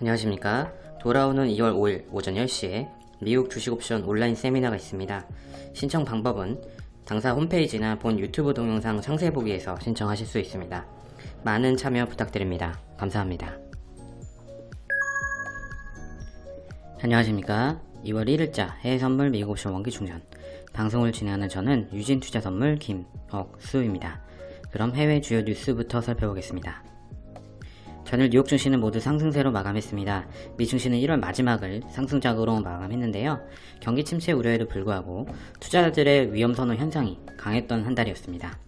안녕하십니까. 돌아오는 2월 5일 오전 10시에 미국 주식옵션 온라인 세미나가 있습니다. 신청 방법은 당사 홈페이지나 본 유튜브 동영상 상세 보기에서 신청하실 수 있습니다. 많은 참여 부탁드립니다. 감사합니다. 안녕하십니까. 2월 1일자 해외선물 미국 옵션 원기충전 방송을 진행하는 저는 유진투자선물 김억수입니다. 그럼 해외 주요 뉴스부터 살펴보겠습니다. 전일 뉴욕 증시는 모두 상승세로 마감했습니다. 미 증시는 1월 마지막을 상승작으로 마감했는데요. 경기 침체 우려에도 불구하고 투자자들의 위험 선호 현상이 강했던 한 달이었습니다.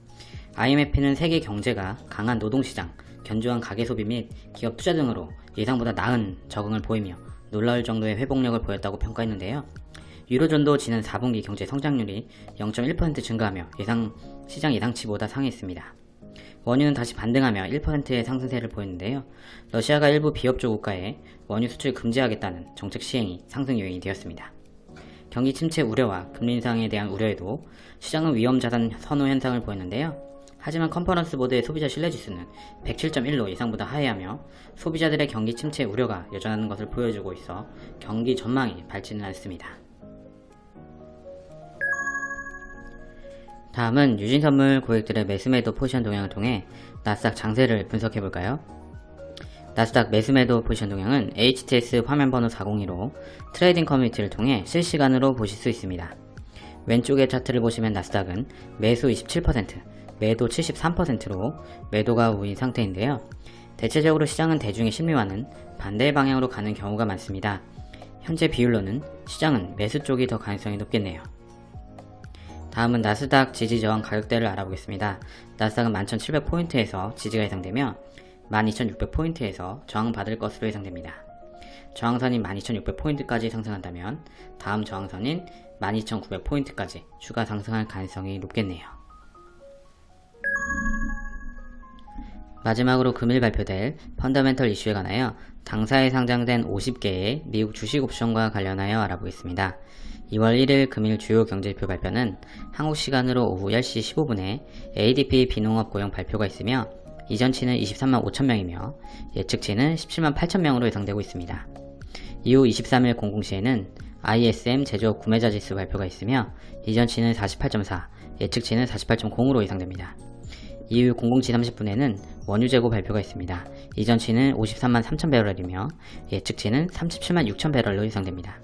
IMF는 세계 경제가 강한 노동시장, 견조한 가계소비 및 기업 투자 등으로 예상보다 나은 적응을 보이며 놀라울 정도의 회복력을 보였다고 평가했는데요. 유로존도 지난 4분기 경제 성장률이 0.1% 증가하며 예상, 시장 예상치보다 상했습니다. 원유는 다시 반등하며 1%의 상승세를 보였는데요. 러시아가 일부 비협조 국가에 원유 수출 금지하겠다는 정책 시행이 상승 요인이 되었습니다. 경기 침체 우려와 금리 인상에 대한 우려에도 시장은 위험 자산 선호 현상을 보였는데요. 하지만 컨퍼런스 보드의 소비자 신뢰지수는 107.1로 예상보다 하회하며 소비자들의 경기 침체 우려가 여전한 것을 보여주고 있어 경기 전망이 밝지는 않습니다. 다음은 유진선물 고객들의 매수매도 포지션 동향을 통해 나스닥 장세를 분석해볼까요? 나스닥 매수매도 포지션 동향은 HTS 화면 번호 402로 트레이딩 커뮤니티를 통해 실시간으로 보실 수 있습니다. 왼쪽의 차트를 보시면 나스닥은 매수 27%, 매도 73%로 매도가 우위인 상태인데요. 대체적으로 시장은 대중의 심리와는 반대 방향으로 가는 경우가 많습니다. 현재 비율로는 시장은 매수 쪽이 더 가능성이 높겠네요. 다음은 나스닥 지지 저항 가격대를 알아보겠습니다. 나스닥은 11,700포인트에서 지지가 예상되며 12,600포인트에서 저항받을 것으로 예상됩니다. 저항선인 12,600포인트까지 상승한다면 다음 저항선인 12,900포인트까지 추가 상승할 가능성이 높겠네요. 마지막으로 금일 발표될 펀더멘털 이슈에 관하여 당사에 상장된 50개의 미국 주식 옵션과 관련하여 알아보겠습니다. 2월 1일 금일 주요 경제지표 발표는 한국 시간으로 오후 10시 15분에 ADP 비농업 고용 발표가 있으며 이전치는 23만 5천명이며 예측치는 17만 8천명으로 예상되고 있습니다. 이후 23일 00시에는 ISM 제조업 구매자 지수 발표가 있으며 이전치는 48.4, 예측치는 48.0으로 예상됩니다. 이후 00시 30분에는 원유 재고 발표가 있습니다. 이전치는 53만 3천 배럴이며 예측치는 37만 6천 배럴로 예상됩니다.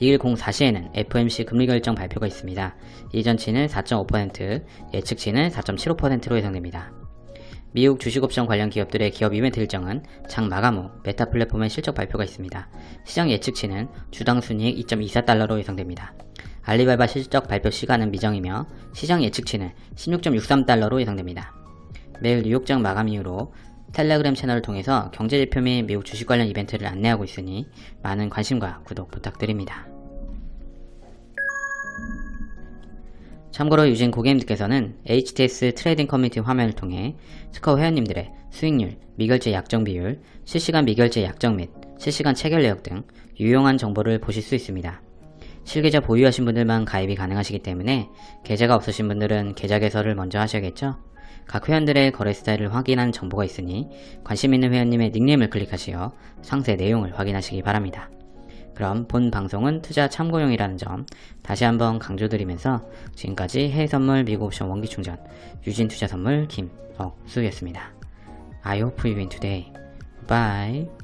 2일 04시에는 FOMC 금리 결정 발표가 있습니다. 이전치는 4.5%, 예측치는 4.75%로 예상됩니다. 미국 주식옵션 관련 기업들의 기업 이벤트 일정은 장 마감 후 메타 플랫폼의 실적 발표가 있습니다. 시장 예측치는 주당 순이익 2.24달러로 예상됩니다. 알리바바 실적 발표 시간은 미정이며 시장 예측치는 16.63달러로 예상됩니다. 매일 뉴욕장 마감 이후로 텔레그램 채널을 통해서 경제지표 및 미국 주식 관련 이벤트를 안내하고 있으니 많은 관심과 구독 부탁드립니다. 참고로 유진 고객님들께서는 HTS 트레이딩 커뮤니티 화면을 통해 스커 회원님들의 수익률, 미결제 약정 비율, 실시간 미결제 약정 및 실시간 체결 내역 등 유용한 정보를 보실 수 있습니다. 실계좌 보유하신 분들만 가입이 가능하시기 때문에 계좌가 없으신 분들은 계좌 개설을 먼저 하셔야겠죠? 각 회원들의 거래 스타일을 확인하는 정보가 있으니 관심 있는 회원님의 닉네임을 클릭하시어 상세 내용을 확인하시기 바랍니다. 그럼 본 방송은 투자 참고용이라는 점 다시 한번 강조드리면서 지금까지 해외선물 미국옵션 원기충전 유진투자선물 김억수였습니다. I hope you win today. Bye.